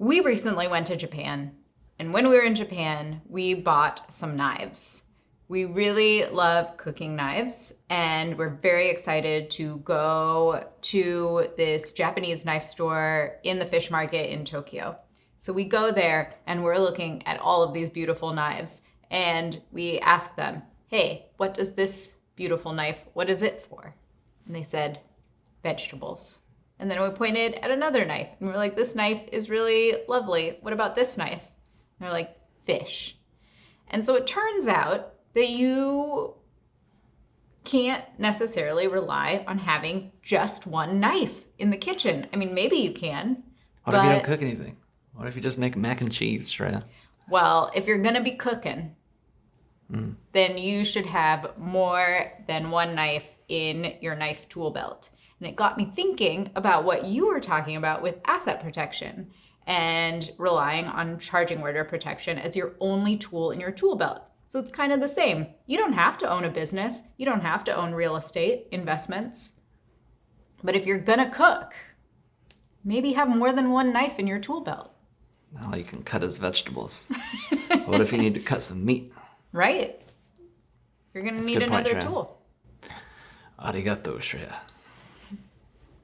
We recently went to Japan, and when we were in Japan, we bought some knives. We really love cooking knives, and we're very excited to go to this Japanese knife store in the fish market in Tokyo. So we go there and we're looking at all of these beautiful knives, and we ask them, hey, what does this beautiful knife, what is it for? And they said, vegetables. And then we pointed at another knife and we are like, this knife is really lovely. What about this knife? And they're like, fish. And so it turns out that you can't necessarily rely on having just one knife in the kitchen. I mean, maybe you can. What if you don't cook anything? What if you just make mac and cheese, Shreya? Well, if you're gonna be cooking, mm. then you should have more than one knife in your knife tool belt. And it got me thinking about what you were talking about with asset protection and relying on charging order protection as your only tool in your tool belt. So it's kind of the same. You don't have to own a business. You don't have to own real estate investments. But if you're gonna cook, maybe have more than one knife in your tool belt. Now you can cut his vegetables. what if you need to cut some meat? Right. You're gonna That's need another point, tool. Arigato, Shreya.